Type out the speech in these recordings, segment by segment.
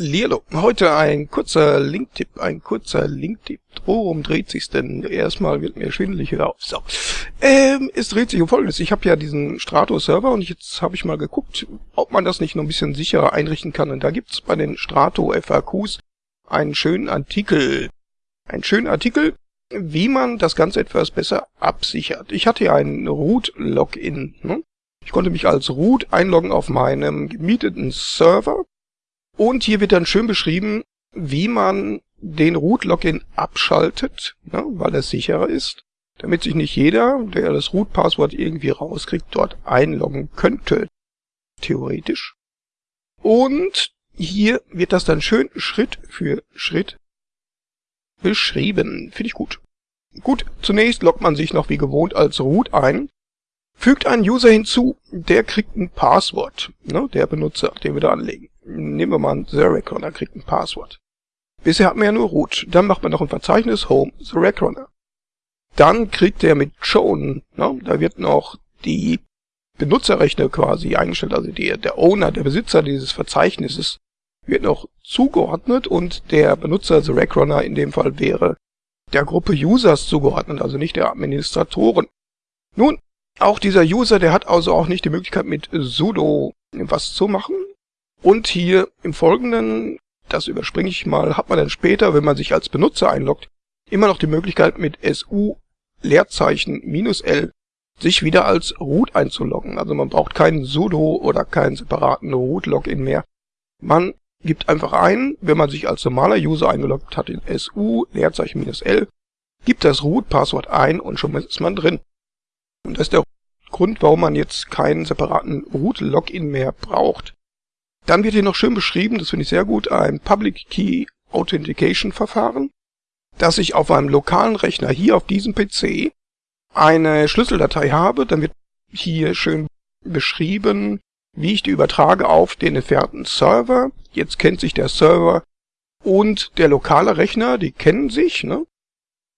Lilo, heute ein kurzer Linktipp, ein kurzer Linktipp. Worum dreht sich's denn? Erstmal wird mir schwindelig auf. So. Ähm, es dreht sich um folgendes. Ich habe ja diesen Strato-Server und jetzt habe ich mal geguckt, ob man das nicht noch ein bisschen sicherer einrichten kann. Und da gibt's bei den Strato-FAQs einen schönen Artikel. Einen schönen Artikel, wie man das Ganze etwas besser absichert. Ich hatte ja ein Root-Login. Ne? Ich konnte mich als Root einloggen auf meinem gemieteten Server und hier wird dann schön beschrieben, wie man den Root-Login abschaltet, ne, weil er sicherer ist, damit sich nicht jeder, der das Root-Passwort irgendwie rauskriegt, dort einloggen könnte. Theoretisch. Und hier wird das dann schön Schritt für Schritt beschrieben. Finde ich gut. Gut, zunächst loggt man sich noch wie gewohnt als Root ein, fügt einen User hinzu, der kriegt ein Passwort, ne, der Benutzer, den wir da anlegen nehmen wir mal einen The Runner, kriegt ein Passwort. Bisher hat man ja nur root. Dann macht man noch ein Verzeichnis Home The Runner. Dann kriegt der mit Shown, ne, da wird noch die Benutzerrechte quasi eingestellt, also die, der Owner, der Besitzer dieses Verzeichnisses wird noch zugeordnet und der Benutzer The Runner in dem Fall wäre der Gruppe Users zugeordnet, also nicht der Administratoren. Nun, auch dieser User, der hat also auch nicht die Möglichkeit mit sudo was zu machen, und hier im Folgenden, das überspringe ich mal, hat man dann später, wenn man sich als Benutzer einloggt, immer noch die Möglichkeit mit SU Leerzeichen minus L sich wieder als Root einzuloggen. Also man braucht keinen sudo oder keinen separaten Root-Login mehr. Man gibt einfach ein, wenn man sich als normaler User eingeloggt hat in SU Leerzeichen minus L, gibt das Root-Passwort ein und schon ist man drin. Und das ist der Grund, warum man jetzt keinen separaten Root-Login mehr braucht. Dann wird hier noch schön beschrieben, das finde ich sehr gut, ein Public Key Authentication Verfahren, dass ich auf einem lokalen Rechner hier auf diesem PC eine Schlüsseldatei habe, dann wird hier schön beschrieben, wie ich die übertrage auf den entfernten Server. Jetzt kennt sich der Server und der lokale Rechner, die kennen sich, ne?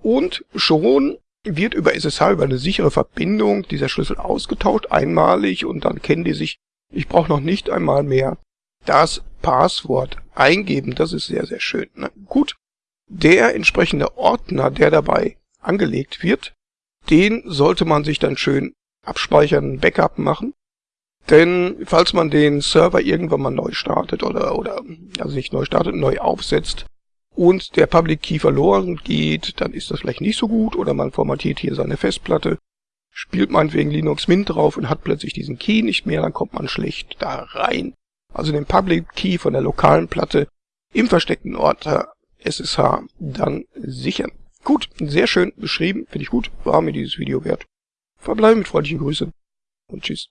Und schon wird über SSH, über eine sichere Verbindung, dieser Schlüssel ausgetauscht, einmalig, und dann kennen die sich. Ich brauche noch nicht einmal mehr das Passwort eingeben. Das ist sehr, sehr schön. Ne? Gut, der entsprechende Ordner, der dabei angelegt wird, den sollte man sich dann schön abspeichern, Backup machen. Denn falls man den Server irgendwann mal neu startet oder, oder also nicht neu startet, neu aufsetzt und der Public Key verloren geht, dann ist das vielleicht nicht so gut oder man formatiert hier seine Festplatte, spielt meinetwegen Linux Mint drauf und hat plötzlich diesen Key nicht mehr, dann kommt man schlecht da rein also den Public Key von der lokalen Platte im versteckten Ordner SSH dann sichern. Gut, sehr schön beschrieben, finde ich gut, war mir dieses Video wert. Verbleibe mit freundlichen Grüßen und tschüss.